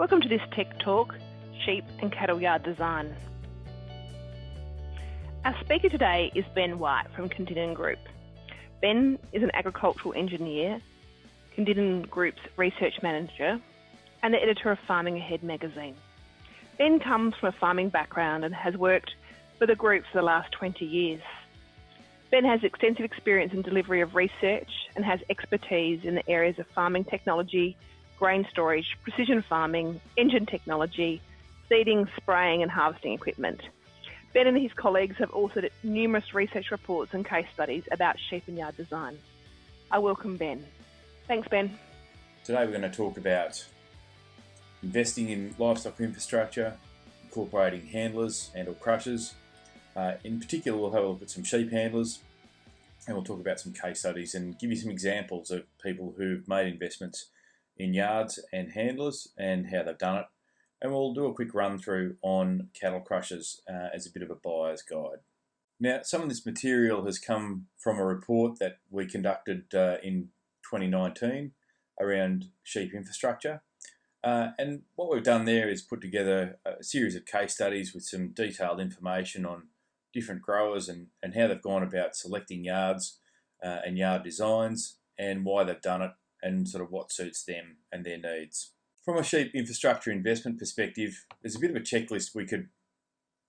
Welcome to this Tech Talk Sheep and Cattle Yard Design. Our speaker today is Ben White from Kondinin Group. Ben is an agricultural engineer, Kondinin Group's research manager, and the editor of Farming Ahead magazine. Ben comes from a farming background and has worked for the group for the last 20 years. Ben has extensive experience in delivery of research and has expertise in the areas of farming technology, grain storage, precision farming, engine technology, seeding, spraying, and harvesting equipment. Ben and his colleagues have authored numerous research reports and case studies about sheep and yard design. I welcome Ben. Thanks, Ben. Today we're going to talk about investing in livestock infrastructure, incorporating handlers and or crushers. Uh, in particular, we'll have a look at some sheep handlers and we'll talk about some case studies and give you some examples of people who've made investments in yards and handlers and how they've done it and we'll do a quick run through on cattle crushers uh, as a bit of a buyer's guide. Now, some of this material has come from a report that we conducted uh, in 2019 around sheep infrastructure. Uh, and what we've done there is put together a series of case studies with some detailed information on different growers and, and how they've gone about selecting yards uh, and yard designs and why they've done it and sort of what suits them and their needs. From a sheep infrastructure investment perspective, there's a bit of a checklist we could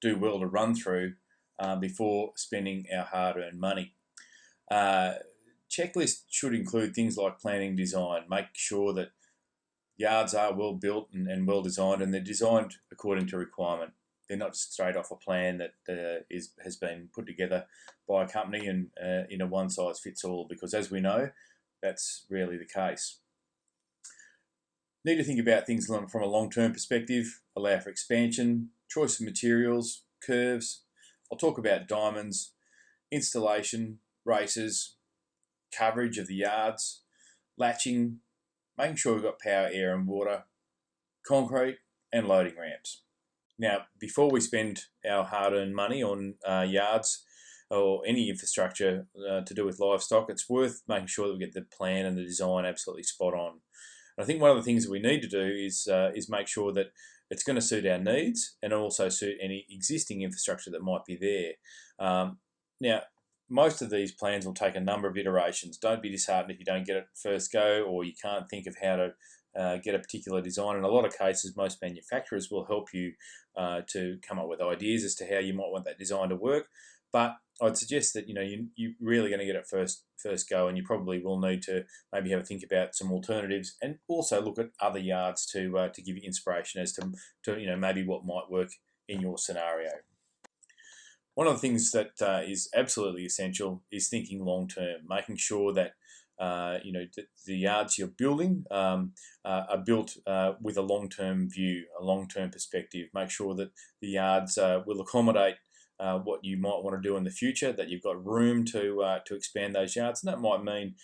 do well to run through uh, before spending our hard-earned money. Uh, checklist should include things like planning design, make sure that yards are well built and, and well designed and they're designed according to requirement. They're not just straight off a plan that uh, is, has been put together by a company and uh, in a one size fits all because as we know, that's rarely the case. Need to think about things from a long-term perspective, allow for expansion, choice of materials, curves. I'll talk about diamonds, installation, races, coverage of the yards, latching, making sure we've got power, air and water, concrete and loading ramps. Now, before we spend our hard-earned money on uh, yards or any infrastructure uh, to do with livestock, it's worth making sure that we get the plan and the design absolutely spot on. I think one of the things that we need to do is uh, is make sure that it's going to suit our needs and also suit any existing infrastructure that might be there. Um, now, most of these plans will take a number of iterations. Don't be disheartened if you don't get it first go or you can't think of how to uh, get a particular design. In a lot of cases, most manufacturers will help you uh, to come up with ideas as to how you might want that design to work. But I'd suggest that you know you you're really going to get it first first go, and you probably will need to maybe have a think about some alternatives, and also look at other yards to uh, to give you inspiration as to to you know maybe what might work in your scenario. One of the things that uh, is absolutely essential is thinking long term, making sure that uh, you know the, the, yards you're building um, uh, are built uh, with a long term view, a long term perspective. Make sure that the yards uh, will accommodate uh, what you might want to do in the future, that you've got room to uh, to expand those yards. And that might mean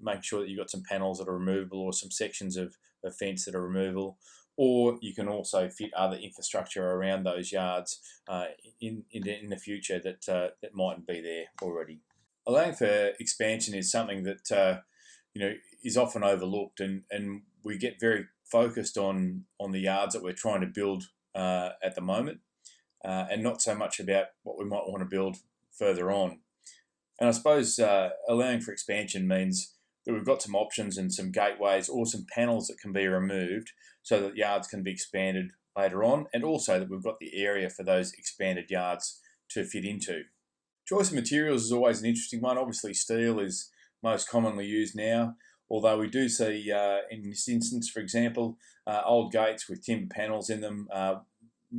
making sure that you've got some panels that are removable or some sections of, of fence that are removable. Or you can also fit other infrastructure around those yards uh, in, in, in, the future that, uh, that mightn't be there already. Allowing for expansion is something that uh, you know is often overlooked, and, and we get very focused on on the yards that we're trying to build at the moment uh, and not so much about what we might want to build further on. And I suppose uh, allowing for expansion means that we've got some options and some gateways or some panels that can be removed so that yards can be expanded later on and also that we've got the area for those expanded yards to fit into. Choice of materials is always an interesting one. Obviously steel is most commonly used now, although we do see uh, in this instance, for example, uh, old gates with timber panels in them uh,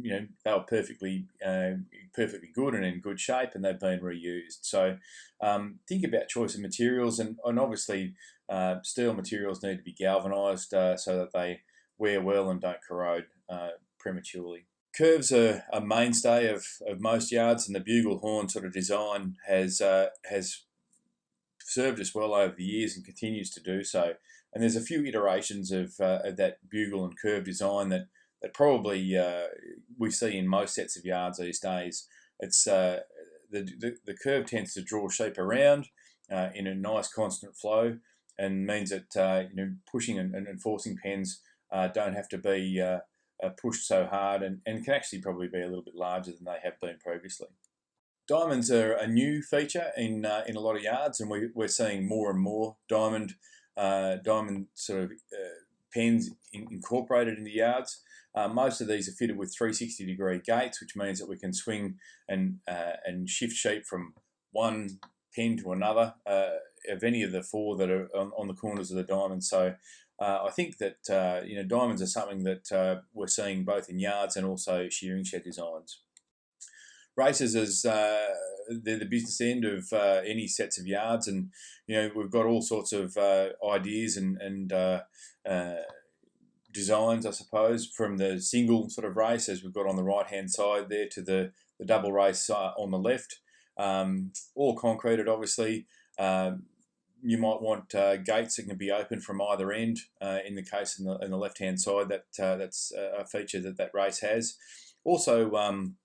you know they were perfectly uh, perfectly good and in good shape, and they've been reused. So um, think about choice of materials, and, and obviously uh, steel materials need to be galvanised uh, so that they wear well and don't corrode uh, prematurely. Curves are a mainstay of, of most yards, and the bugle horn sort of design has uh, has served us well over the years and continues to do so. And there's a few iterations of, uh, of that bugle and curve design that that probably uh, we see in most sets of yards these days. It's uh, the, the, the curve tends to draw shape around uh, in a nice constant flow and means that uh, you know pushing and, and forcing pens uh, don't have to be uh, pushed so hard and, and can actually probably be a little bit larger than they have been previously. Diamonds are a new feature in in a lot of yards, and we, we're seeing more and more diamond diamond sort of pens in, incorporated in the yards. Uh, most of these are fitted with 360 degree gates, which means that we can swing and uh, and shift sheep from one pen to another of any of the four that are on, on the corners of the diamond. So uh, I think that uh, you know diamonds are something that uh, we're seeing both in yards and also shearing shed designs. Races is uh, they're the business end of uh, any sets of yards, and you know we've got all sorts of uh, ideas and and designs, I suppose, from the single sort of race as we've got on the right hand side there to the the double race on the left. Um, all concreted, obviously. Um, you might want uh, gates that can be open from either end. Uh, in the case in the, in the left hand side, that uh, that's a feature that that race has. Also, um,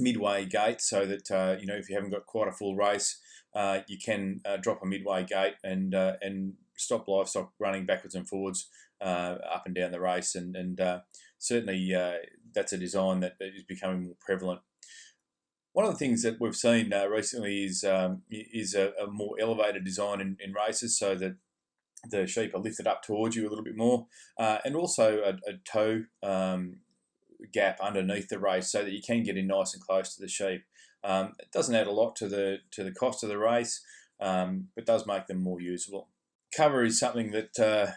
midway gates, so that uh, you know if you haven't got quite a full race, uh, you can uh, drop a midway gate and and stop livestock running backwards and forwards up and down the race. And and certainly that's a design that is becoming more prevalent one of the things that we've seen uh, recently is um, is a, a, more elevated design in, in, races, so that the sheep are lifted up towards you a little bit more, uh, and also a, a toe um, gap underneath the race, so that you can get in nice and close to the sheep. Um, it doesn't add a lot to the to the cost of the race, um, but does make them more usable. Cover is something that uh,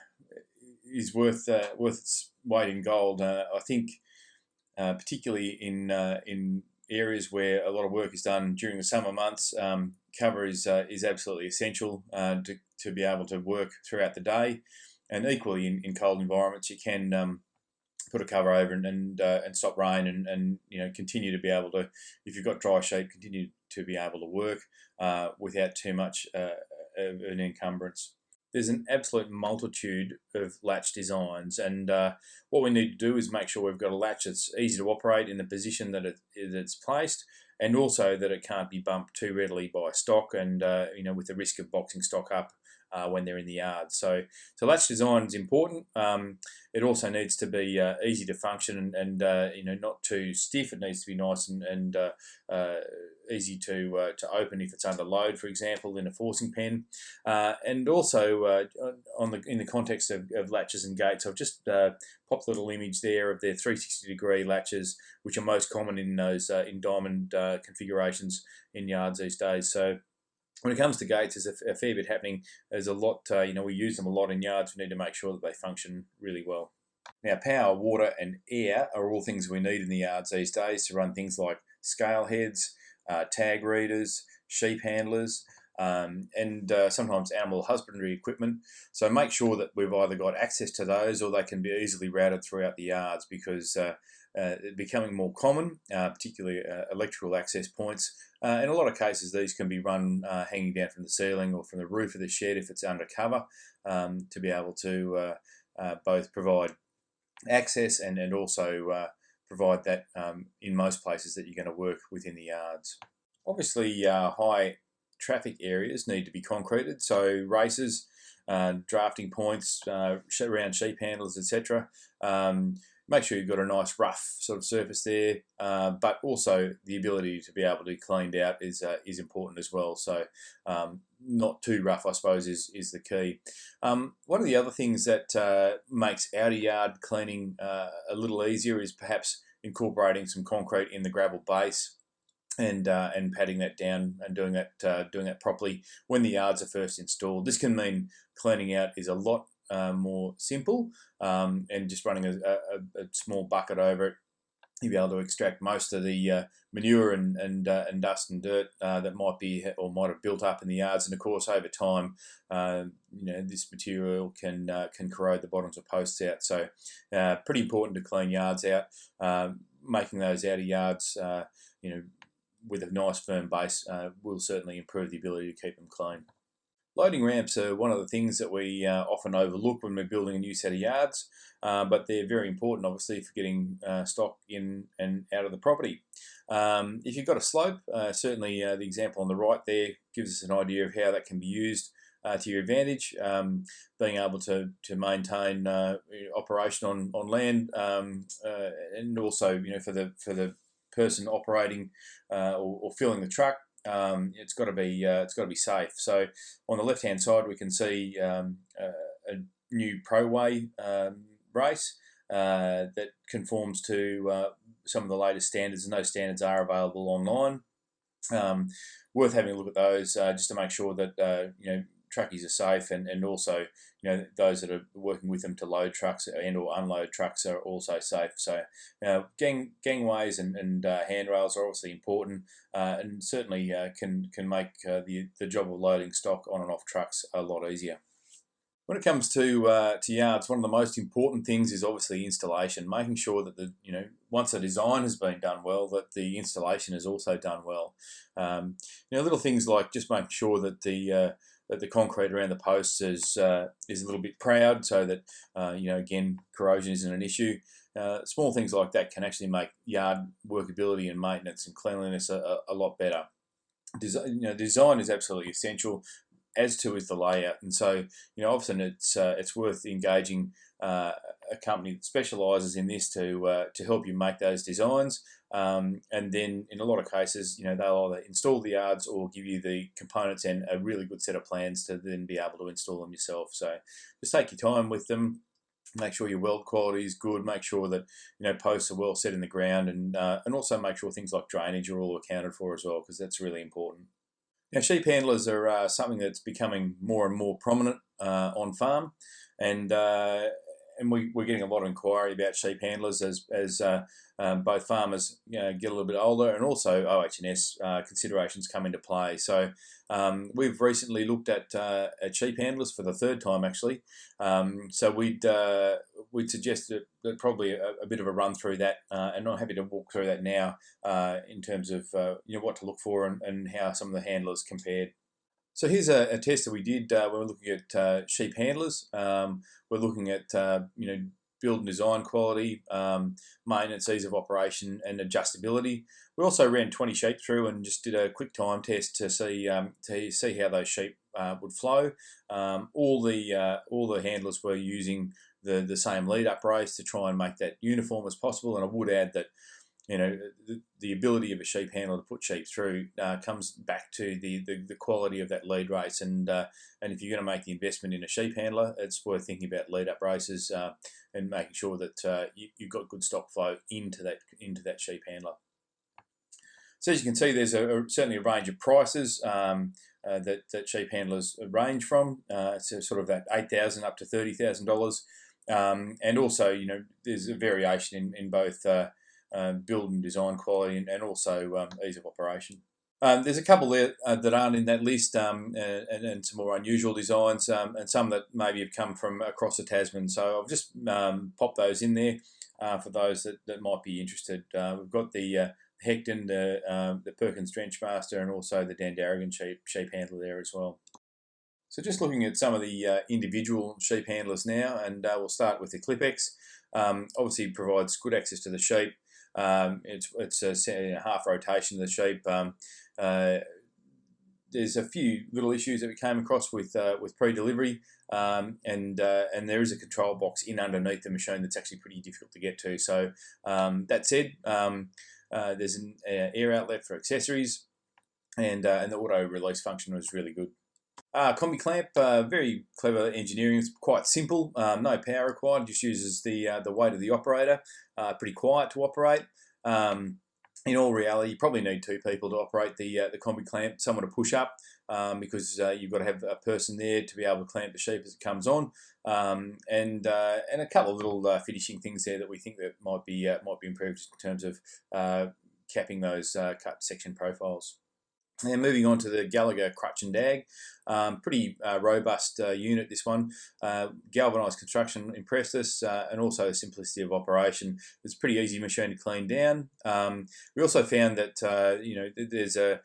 is worth uh, worth its weight in gold. Uh, I think, uh, particularly in in areas where a lot of work is done during the summer months, um, cover is uh, is absolutely essential uh, to, to be able to work throughout the day. And equally in, in cold environments, you can um, put a cover over and and, uh, and stop rain and, and you know continue to be able to, if you've got dry sheep, continue to be able to work uh, without too much uh, an encumbrance there's an absolute multitude of latch designs and uh, what we need to do is make sure we've got a latch that's easy to operate in the position that, it, that it's placed and also that it can't be bumped too readily by stock and uh, you know with the risk of boxing stock up uh, when they're in the yard. So, so latch design is important. Um, it also needs to be uh, easy to function and, and uh, you know not too stiff. It needs to be nice and, and uh, uh, easy to uh, to open if it's under load, for example, in a forcing pen. and also on the in the context of, of latches and gates, I've just popped a little image there of their 360 degree latches, which are most common in those in diamond configurations in yards these days. So when it comes to gates, there's a, a fair bit happening. There's a lot, uh, you know, we use them a lot in yards. We need to make sure that they function really well. Now, power, water, and air are all things we need in the yards these days to run things like scale heads, uh, tag readers, sheep handlers, um, and uh, sometimes animal husbandry equipment. So make sure that we've either got access to those or they can be easily routed throughout the yards because uh, becoming more common, uh, particularly uh, electrical access points. Uh, in a lot of cases, these can be run uh, hanging down from the ceiling or from the roof of the shed if it's undercover um, to be able to uh, both provide access and, and also provide that um, in most places that you're going to work within the yards. Obviously, high traffic areas need to be concreted, so races, drafting points around sheep handlers, etc. Um, make sure you've got a nice rough sort of surface there, uh, but also the ability to be able to be cleaned out is uh, is important as well. So um, not too rough, I suppose, is is the key. Um, one of the other things that uh, makes outer yard cleaning uh, a little easier is perhaps incorporating some concrete in the gravel base. And, uh, and patting that down and doing that uh, doing that properly when the yards are first installed. This can mean cleaning out is a lot uh, more simple um, and just running a, a, a, small bucket over it you'll be able to extract most of the uh, manure and and, uh, and dust and dirt uh, that might be or might have built up in the yards. And of course, over time, uh, you know this material can can corrode the bottoms of posts out. So, pretty important to clean yards out. Um, making those outer yards, you know, with a nice firm base, will certainly improve the ability to keep them clean. Loading ramps are one of the things that we uh, often overlook when we're building a new set of yards, uh, but they're very important obviously for getting uh, stock in and out of the property. Um, if you've got a slope, uh, certainly uh, the example on the right there gives us an idea of how that can be used. uh, to your advantage. Um, being able to to maintain operation on on land, um, and also you know for the for the person operating or, or, filling the truck, um, it's got to be uh, it's got to be safe. So on the left hand side, we can see um, a new ProWay um, race that conforms to some of the latest standards, and those standards are available online. Um, worth having a look at those uh, just to make sure that uh, you know truckies are safe and, and also you know those that are working with them to load trucks and or unload trucks are also safe so you know, gang gangways and, and uh, handrails are obviously important uh, and certainly uh, can can make uh, the the job of loading stock on and off trucks a lot easier when it comes to uh, to yards, one of the most important things is obviously installation, making sure that the you know once the design has been done well, that the installation is also done well. Um, you know, little things like just making sure that the uh, that the concrete around the posts is uh, is a little bit proud, so that uh, you know again corrosion isn't an issue. Uh, small things like that can actually make yard workability and maintenance and cleanliness a, a lot better. Design, you know, design is absolutely essential as to is the layout. And so, you know, often it's uh, it's worth engaging uh, a company that specialises in this to uh, to help you make those designs. Um, and then, in a lot of cases, you know, they'll either install the yards or give you the components and a really good set of plans to then be able to install them yourself. So, just take your time with them. Make sure your weld quality is good. Make sure that you know posts are well set in the ground, and uh, and also make sure things like drainage are all accounted for as well, because that's really important. Now, sheep handlers are uh, something that's becoming more and more prominent uh, on farm, and uh, and we, are getting a lot of inquiry about sheep handlers as as uh, um, both farmers you know, get a little bit older and also OH&S uh, considerations come into play. So um, we've recently looked at, uh, at sheep handlers for the third time actually. Um, so we'd uh, we'd suggest that, probably a, a, bit of a run through that, uh, and I'm happy to walk through that now uh, in terms of you know what to look for and, and how some of the handlers compared. So here's a, a test that we did uh, when we're looking at uh, sheep handlers. Um, we're looking at uh, you know build and design quality, um, maintenance, ease of operation, and adjustability. We also ran 20 sheep through and just did a quick time test to see um, to see how those sheep uh, would flow. Um, all the uh, all the handlers were using the the same lead up race to try and make that uniform as possible. And I would add that you know, the, the, ability of a sheep handler to put sheep through uh, comes back to the, the, the, quality of that lead race. And uh, and if you're going to make the investment in a sheep handler, it's worth thinking about lead up races uh, and making sure that uh, you, have got good stock flow into that into that sheep handler. So as you can see, there's a, a certainly a range of prices um, uh, that, that sheep handlers range from. Uh, it's sort of that eight thousand up to thirty thousand dollars. Um, and also, you know, there's a variation in, in both um, build and design quality, and, and also um, ease of operation. Um, there's a couple there uh, that aren't in that list, um, and, and, some more unusual designs, um, and some that maybe have come from across the Tasman. So I've just um, popped those in there uh, for those that, that might be interested. Uh, we've got the uh, Hecton, the, um, the Perkins Drenchmaster, and also the Dandaragan sheep, sheep handler there as well. So just looking at some of the uh, individual sheep handlers now, and uh, we'll start with the Clipex. Obviously provides good access to the sheep, um, it's it's a, half rotation of the sheep. Um, uh, there's a few little issues that we came across with uh, with pre-delivery, um, and uh, and there is a control box in underneath the machine that's actually pretty difficult to get to. So um, that said, um, uh, there's an uh, air outlet for accessories, and uh, and the auto release function was really good. Uh, combi clamp, uh, very clever engineering. It's quite simple, um, no power required. Just uses the uh, the weight of the operator. Uh, pretty quiet to operate. Um, in all reality, you probably need two people to operate the uh, the combi clamp. Someone to push up um, because uh, you've got to have a person there to be able to clamp the sheep as it comes on, um, and and a couple of little finishing things there that we think that might be might be improved in terms of capping those cut section profiles. And moving on to the Gallagher Crutch and Dag, um, pretty uh, robust uh, unit this one. Uh, galvanised construction impressed us uh, and also the simplicity of operation. It's a pretty easy machine to clean down. Um, we also found that uh, you know there's a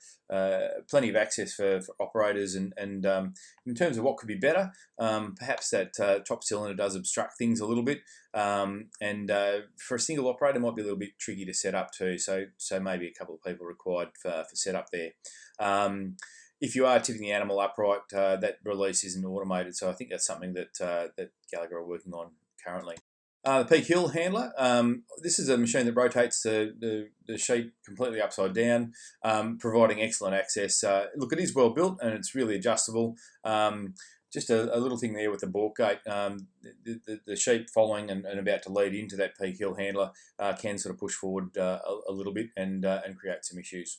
plenty of access for, for operators and, and um, in terms of what could be better, um, perhaps that top cylinder does obstruct things a little bit um, and for a single operator might be a little bit tricky to set up too. So so maybe a couple of people required for, for setup there. Um, if you are tipping the animal upright, uh, that release isn't automated. So I think that's something that uh, that Gallagher are working on currently. Uh, the Peak Hill handler. Um, this is a machine that rotates the, the, the sheep completely upside down, um, providing excellent access. Uh, look, it is well built and it's really adjustable. Um, just a, a, little thing there with the balk gate. Um, the, the, the, sheep following and, and, about to lead into that peak hill handler uh, can sort of push forward uh, a, a, little bit and, uh, and create some issues.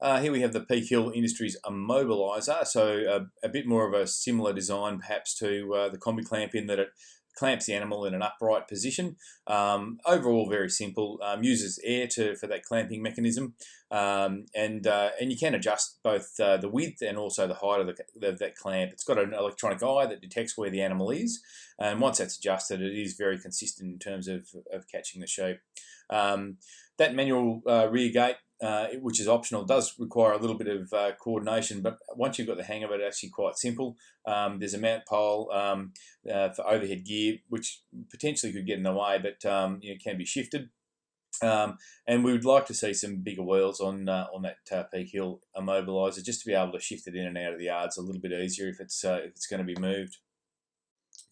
Uh, here we have the Peak Hill Industries immobilizer, so a, a, bit more of a similar design perhaps to uh, the combi clamp in that it clamps the animal in an upright position. Um, overall, very simple. Um, uses air to for that clamping mechanism, um, and uh, and you can adjust both uh, the width and also the height of, the, of that clamp. It's got an electronic eye that detects where the animal is, and once that's adjusted, it is very consistent in terms of, of catching the sheep. Um, that manual uh, rear gate uh, which is optional, does require a little bit of uh, coordination, but once you've got the hang of it, it's actually quite simple. Um, there's a mount pole um, uh, for overhead gear, which potentially could get in the way, but um, you know, can be shifted. Um, and we would like to see some bigger wheels on uh, on that uh, Peak Hill immobiliser, just to be able to shift it in and out of the yards a little bit easier if it's uh, if it's going to be moved.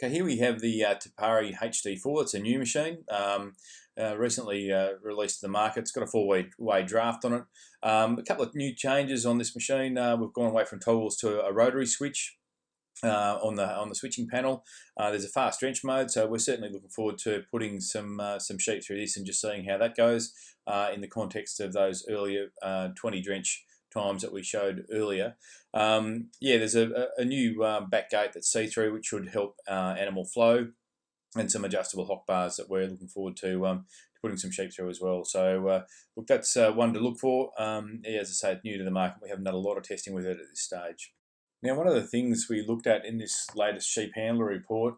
Okay, here we have the uh, Te Pari HD4. It's a new machine, um, uh, recently uh, released to the market. It's got a four-way way draft on it. Um, a couple of new changes on this machine. Uh, we've gone away from toggles to a rotary switch. Uh, on the on the switching panel, uh, there's a fast drench mode, so we're certainly looking forward to putting some some sheep through this and just seeing how that goes in the context of those earlier 20 drench times that we showed earlier. Um, yeah, there's a, a new um, back gate that's see-through, which should help uh, animal flow, and some adjustable hock bars that we're looking forward to, um, putting some sheep through as well. So uh, look, that's uh, one to look for. Um, as I say, it's new to the market. We haven't done a lot of testing with it at this stage. Now, one of the things we looked at in this latest sheep handler report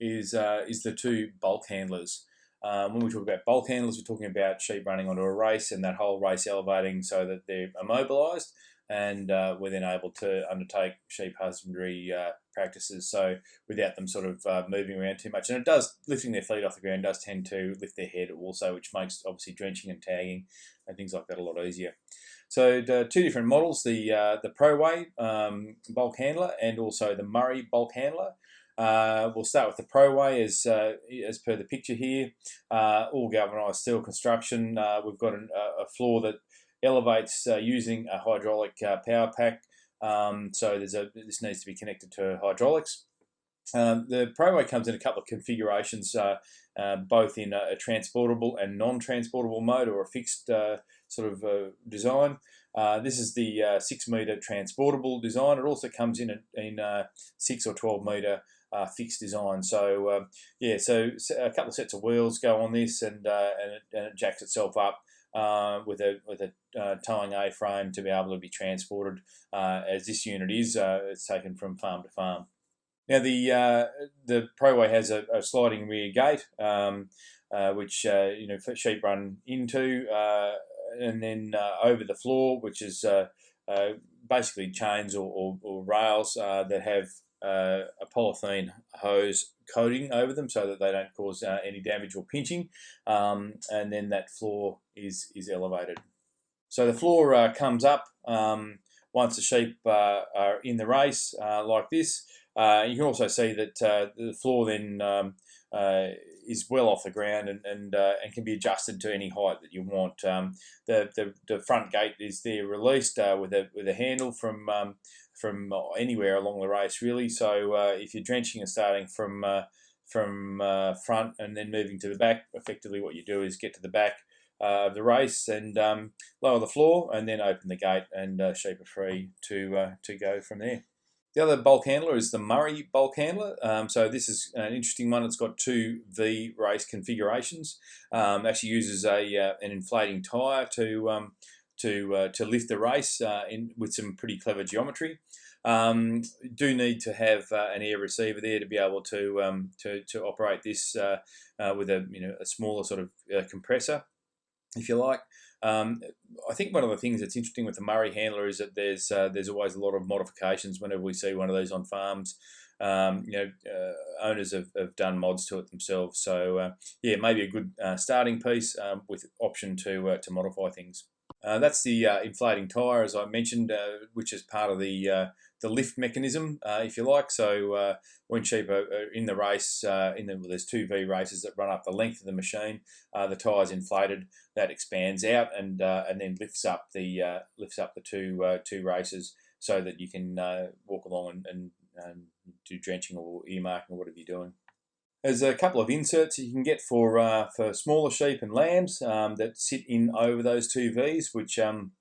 is uh, is the two bulk handlers. Um, when we talk about bulk handlers, we're talking about sheep running onto a race and that whole race elevating so that they're immobilised and uh, we're then able to undertake sheep husbandry uh, practices so without them sort of uh, moving around too much. And it does, lifting their feet off the ground does tend to lift their head also, which makes obviously drenching and tagging and things like that a lot easier. So the two different models, the uh, the ProWay um, bulk handler and also the Murray bulk handler. Uh, we'll start with the ProWay as, uh, as per the picture here. Uh, all galvanised steel construction. Uh, we've got an, a floor that elevates uh, using a hydraulic uh, power pack. Um, so there's a, this needs to be connected to hydraulics. Um, the ProWay comes in a couple of configurations, both in a, a, transportable and non-transportable mode or a fixed sort of design. Uh, this is the uh, 6 metre transportable design. It also comes in a, in uh, 6 or 12 metre uh, fixed design. So um, yeah, so a couple of sets of wheels go on this, and uh, and, it, and, it, jacks itself up uh, with a with a uh, towing A frame to be able to be transported. Uh, as this unit is, uh, it's taken from farm to farm. Now the the ProWay has a, a, sliding rear gate, um, which you know sheep run into, and then over the floor, which is basically chains or, or, or rails that have uh, a polythene hose coating over them so that they don't cause uh, any damage or pinching um, and then that floor is is elevated. So the floor uh, comes up um, once the sheep uh, are in the race uh, like this uh, you can also see that the floor then um, is well off the ground and and, and can be adjusted to any height that you want. Um, the, the, the front gate is there released with a with a handle from um, from anywhere along the race really. So uh, if you're drenching and starting from uh, from uh, front and then moving to the back, effectively what you do is get to the back uh, of the race and um, lower the floor and then open the gate and uh, sheep are free to uh, to go from there. The other bulk handler is the Murray bulk handler. Um, so this is an interesting one. It's got two V race configurations. Um, actually uses a an inflating tyre to um, to uh, to lift the race uh, in with some pretty clever geometry. Um, do need to have uh, an air receiver there to be able to um, to, to operate this uh, uh, with a you know a smaller sort of uh, compressor, if you like. Um, I think one of the things that's interesting with the Murray handler is that there's there's always a lot of modifications whenever we see one of these on farms. Um, you know, uh, owners have, have done mods to it themselves. So uh, yeah, maybe a good uh, starting piece um, with option to to modify things. Uh, that's the uh, inflating tyre, as I mentioned, uh, which is part of the uh, the lift mechanism, uh, if you like. So uh, when sheep are, in the race, in the, well, there's two V races that run up the length of the machine. the tyre is inflated, that expands out, and and then lifts up the lifts up the two two races, so that you can walk along and, and, and do drenching or earmarking or whatever you're doing. There's a couple of inserts you can get for uh, for smaller sheep and lambs um, that sit in over those two V's, which um,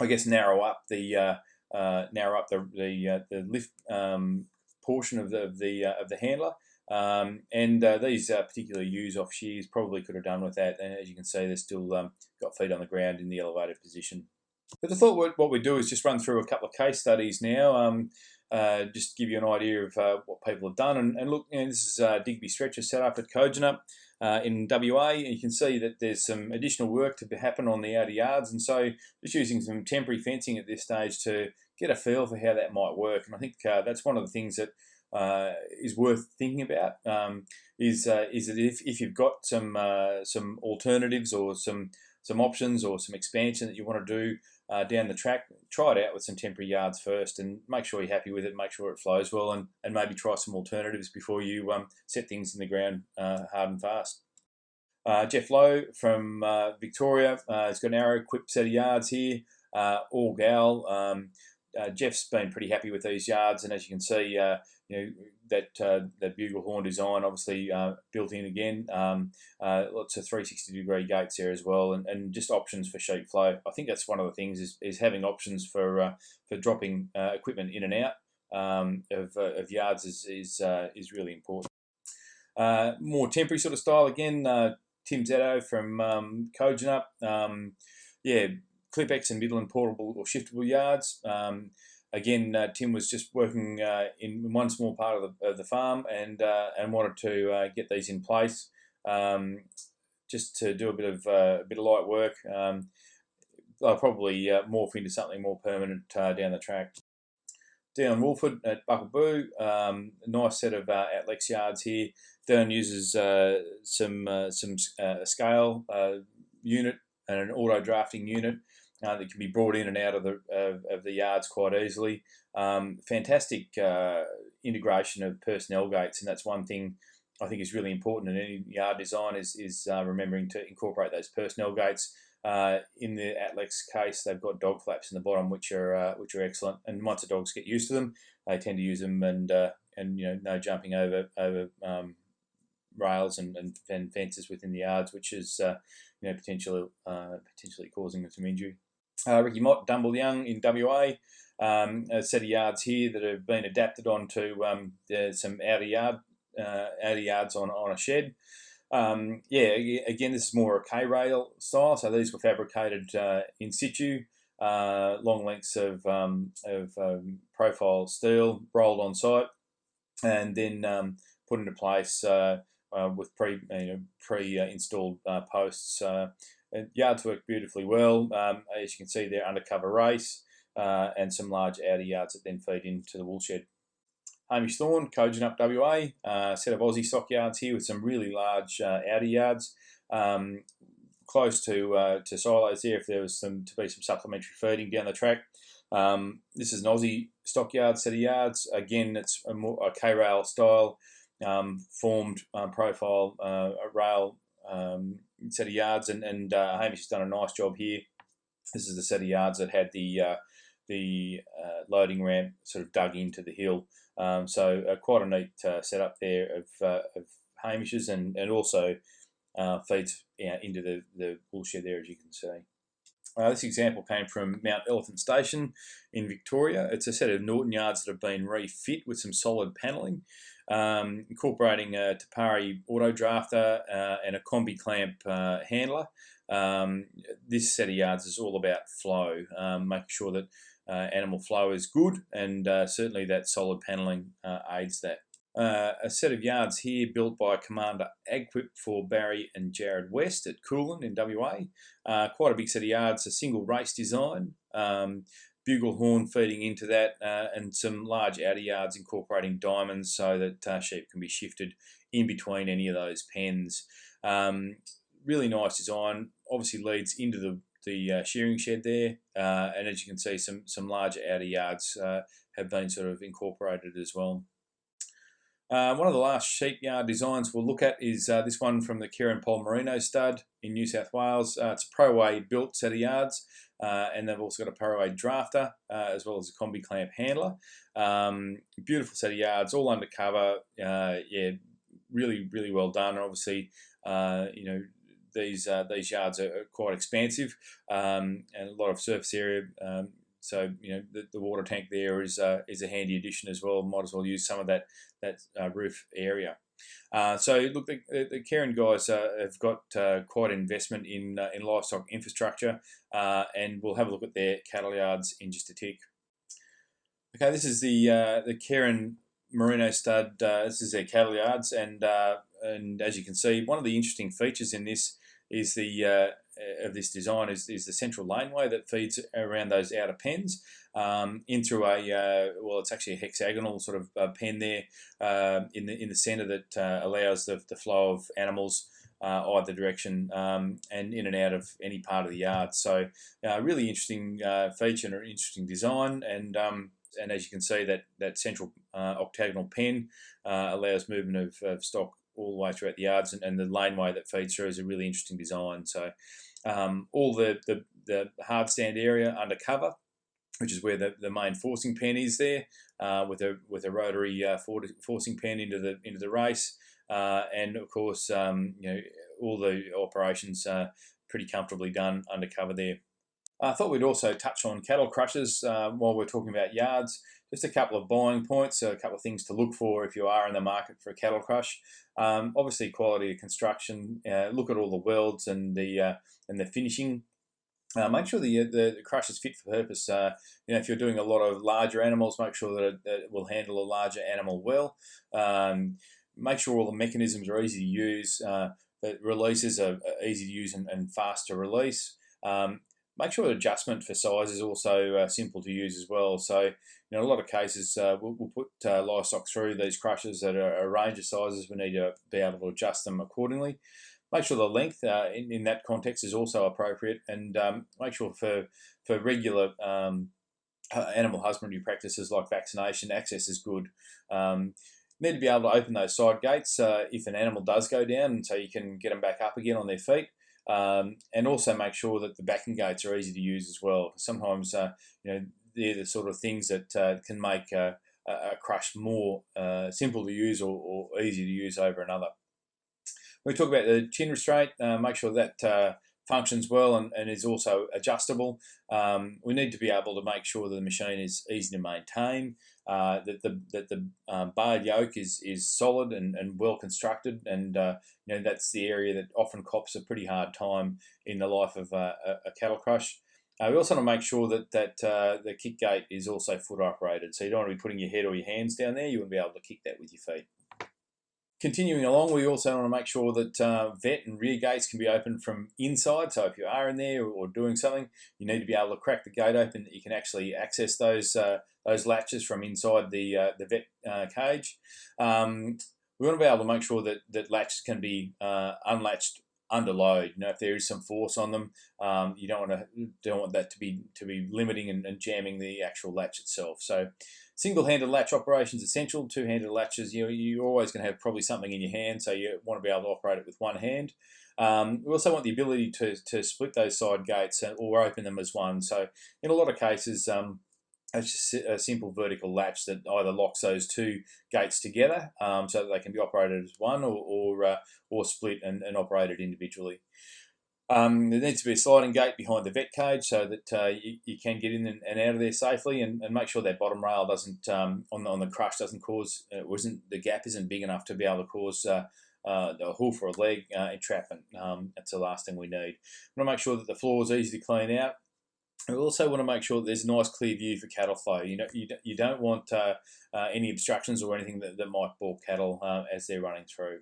I guess narrow up the uh, uh, narrow up the the, uh, the lift um, portion of the of the, uh, of the handler. Um, and uh, these particular ewes off shears probably could have done with that. And as you can see, they're still um, got feet on the ground in the elevated position. But I thought what, what we do is just run through a couple of case studies now. Um, uh, just to give you an idea of uh, what people have done. And, and look, you know, this is uh, Digby Stretcher set up at Kojonup uh, in WA. And you can see that there's some additional work to happen on the outer yards. And so just using some temporary fencing at this stage to get a feel for how that might work. And I think uh, that's one of the things that is worth thinking about. Um, is is that if, if you've got some some alternatives or some some options or some expansion that you want to do uh, down the track, try it out with some temporary yards first and make sure you're happy with it, make sure it flows well, and, and maybe try some alternatives before you um, set things in the ground uh, hard and fast. Uh, Jeff Lowe from uh, Victoria uh, has got an Arrowquip set of yards here, uh, all gal. Um, Jeff's been pretty happy with these yards, and as you can see, you know that uh, that bugle horn design obviously uh, built in again. Um, uh, lots of 360 degree gates there as well, and, and just options for sheep flow. I think that's one of the things is, is having options for uh, for dropping uh, equipment in and out um, of, uh, of yards is is is really important. more temporary sort of style again. Tim Zetto from um, Kojonup. Um, yeah, Clipex and Midland portable or shiftable yards. Um, again, uh, Tim was just working uh, in one small part of the, of the farm and uh, and wanted to uh, get these in place, um, just to do a bit of uh, a bit of light work. Um, they'll probably uh, morph into something more permanent down the track. Down Wolford at Buckleboo, um, a nice set of Atlex yards here. Down uses some some scale unit and an auto drafting unit uh, that can be brought in and out of the of, of the yards quite easily. Um, fantastic uh, integration of personnel gates, and that's one thing I think is really important in any yard design is is uh, remembering to incorporate those personnel gates. Uh, in the Atlex case, they've got dog flaps in the bottom, which are uh, which are excellent. And once the dogs get used to them, they tend to use them, and uh, and you know no jumping over over um, rails and, and, and, fences within the yards, which is uh, you know potentially uh, potentially causing them some injury. Uh, Ricky Mott, Dumbleyung in WA. Um, a set of yards here that have been adapted onto um, some outer yard uh, outer yards on, on a shed. Um, yeah, again, this is more a K rail style. So these were fabricated uh, in situ, uh, long lengths of, um, of um, profile steel rolled on site, and then um, put into place uh, uh, with pre you know, pre installed uh, posts and yards work beautifully well. Um, as you can see there, undercover race uh, and some large outer yards that then feed into the woolshed. Hamish Thorn, Thorne, Up WA, uh, set of Aussie stock yards here with some really large uh, outer yards. Um, close to uh, to silos there if there was some to be some supplementary feeding down the track. Um, this is an Aussie stockyard set of yards. Again, it's a, more, a K-rail style um, formed um, profile uh, rail set of yards, and, and uh, Hamish has done a nice job here. This is the set of yards that had the uh, the uh, loading ramp sort of dug into the hill. Um, so uh, quite a neat uh, setup there of, of Hamish's, and and also feeds you know, into the the woolshed there, as you can see. Uh, this example came from Mount Elephant Station in Victoria. It's a set of Norton yards that have been refit with some solid panelling um, incorporating a Te Pari auto drafter uh, and a combi clamp uh, handler. Um, this set of yards is all about flow, um, making sure that uh, animal flow is good, and uh, certainly that solid panelling uh, aids that. Uh, a set of yards here built by Commander Agquip for Barry and Jared West at Kulin in WA. quite a big set of yards, a single race design. Um, bugle horn feeding into that, uh, and some large outer yards incorporating diamonds so that uh, sheep can be shifted in between any of those pens. Um, really nice design. Obviously leads into the the uh, shearing shed there, uh, and as you can see, some some larger outer yards uh, have been sort of incorporated as well. Uh, one of the last sheep yard designs we'll look at is this one from the Keirin Poll Merino stud in New South Wales. It's a ProWay built set of yards, uh, and they've also got a ProWay drafter uh, as well as a combi clamp handler. Um, beautiful set of yards, all undercover. Uh, yeah, really, really well done. Obviously, you know these these yards are quite expansive um, and a lot of surface area. Um, so you know the, the water tank there is uh, is a handy addition as well. Might as well use some of that that uh, roof area. Uh, so look, the, the Keirin guys uh, have got uh, quite investment in uh, in livestock infrastructure, and we'll have a look at their cattle yards in just a tick. Okay, this is the the Keirin Merino stud. this is their cattle yards, and and as you can see, one of the interesting features in this is the uh, of this design is, is the central laneway that feeds around those outer pens um, in through a uh, well it's actually a hexagonal sort of uh, pen there uh, in the in the center that uh, allows the, the flow of animals uh, either direction um, and in and out of any part of the yard. So really interesting feature and an interesting design and um, and as you can see that that central octagonal pen allows movement of, of stock all the way throughout the yards, and, and the laneway that feeds through is a really interesting design. So um, all the, the, the hard stand area under cover, which is where the, the main forcing pen is there, uh, with a with a rotary uh, forcing pen into the into the race, uh, and of course um, you know all the operations are pretty comfortably done under cover there. I thought we'd also touch on cattle crushers uh, while we're talking about yards. Just a couple of buying points, a couple of things to look for if you are in the market for a cattle crush. Um, obviously, quality of construction. Uh, look at all the welds and the uh, and the finishing. Uh, make sure the, the crush is fit for purpose. Uh, you know, if you're doing a lot of larger animals, make sure that it, it will handle a larger animal well. Um, make sure all the mechanisms are easy to use. Uh, that releases are easy to use and, and fast to release. Um, make sure the adjustment for size is also uh, simple to use as well. So, you know, a lot of cases uh, we'll, we'll, put uh, livestock through these crushers at a, a, range of sizes. We need to be able to adjust them accordingly. Make sure the length uh, in, in that context is also appropriate, and um, make sure for for regular um, animal husbandry practices like vaccination, access is good. Um, need to be able to open those side gates uh, if an animal does go down, so you can get them back up again on their feet. Um, and also make sure that the backing gates are easy to use as well. Sometimes, uh, you know, they're the sort of things that uh, can make a, a crush more uh, simple to use or, or, easy to use over another. When we talk about the chin restraint, uh, make sure that uh, functions well and, and is also adjustable. Um, we need to be able to make sure that the machine is easy to maintain, uh, that the that the um, bar yoke is is solid and, and well constructed, and uh, you know that's the area that often cops a pretty hard time in the life of uh, a, a cattle crush. Uh, we also want to make sure that that uh, the kick gate is also foot operated, so you don't want to be putting your head or your hands down there. You want to be able to kick that with your feet. Continuing along, we also want to make sure that uh, vet and rear gates can be opened from inside. So if you are in there or doing something, you need to be able to crack the gate open. You can actually access those uh, those latches from inside the uh, the vet uh, cage. Um, we want to be able to make sure that that latches can be uh, unlatched under load. You know, if there is some force on them, um, you don't want to don't want that to be to be limiting and, and jamming the actual latch itself. So Single-handed latch operations essential. Two-handed latches, you know, you're always going to have probably something in your hand, so you want to be able to operate it with one hand. Um, we also want the ability to, to split those side gates or open them as one. So in a lot of cases, um, it's just a simple vertical latch that either locks those two gates together um, so that they can be operated as one or, or, uh, or split and, and operated individually. Um, there needs to be a sliding gate behind the vet cage so that uh, you, you, can get in and, and, out of there safely, and, and, make sure that bottom rail doesn't um, on the on the crush doesn't cause uh, isn't the gap isn't big enough to be able to cause uh, uh, a hoof or a leg uh, entrapment. Um, that's the last thing we need. We want to make sure that the floor is easy to clean out. We also want to make sure that there's a nice clear view for cattle flow. You know, you, you don't want uh, uh, any obstructions or anything that, that might balk cattle uh, as they're running through.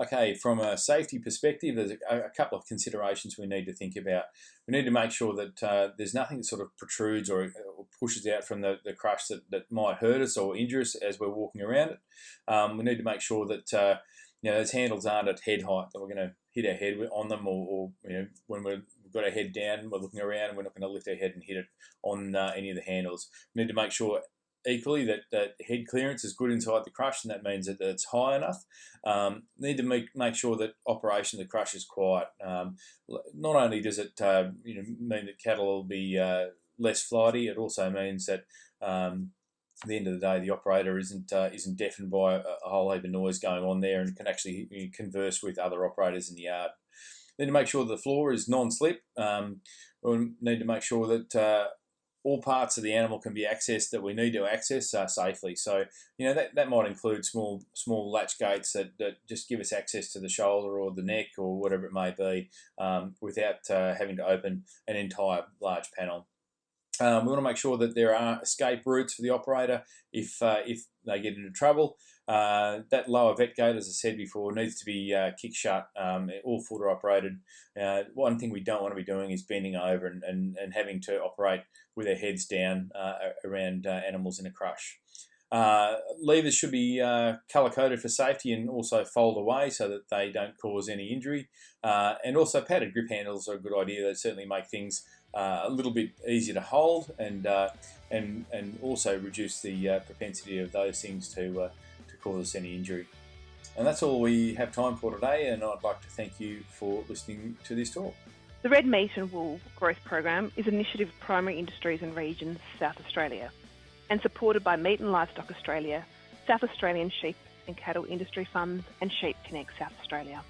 Okay, from a safety perspective, there's a, a, couple of considerations we need to think about. We need to make sure that uh, there's nothing that sort of protrudes or, or pushes out from the, the crush that, that might hurt us or injure us as we're walking around it. Um, we need to make sure that uh, you know those handles aren't at head height, that we're going to hit our head on them or, or you know when we're we've got our head down, we're looking around, we're not going to lift our head and hit it on uh, any of the handles. We need to make sure equally that, that head clearance is good inside the crush, and that means that, it's high enough. Um, need to make make sure that operation of the crush is quiet. Um, not only does it uh, you know mean that cattle will be uh, less flighty, it also means that um, at the end of the day, the operator isn't uh, isn't deafened by a, a, whole heap of noise going on there, and can actually converse with other operators in the yard. Need to make sure the floor is non-slip. Um, we need to make sure that uh, all parts of the animal can be accessed that we need to access uh, safely. So, you know, that, that might include small small latch gates that, that just give us access to the shoulder or the neck or whatever it may be um, without uh, having to open an entire large panel. Um, we want to make sure that there are escape routes for the operator if uh, if they get into trouble. Uh, that lower vet gate, as I said before, needs to be uh, kick shut, um, all footer operated. Uh, one thing we don't want to be doing is bending over and, and, and having to operate with our heads down uh, around uh, animals in a crush. Levers should be color coded for safety and also fold away so that they don't cause any injury. And also padded grip handles are a good idea. They certainly make things uh, a little bit easier to hold and uh, and and also reduce the uh, propensity of those things to to cause us any injury. And that's all we have time for today. And I'd like to thank you for listening to this talk. The Red Meat and Wool Growth Program is an initiative of Primary Industries and Regions South Australia and supported by Meat and Livestock Australia, South Australian Sheep and Cattle Industry Funds and Sheep Connect South Australia.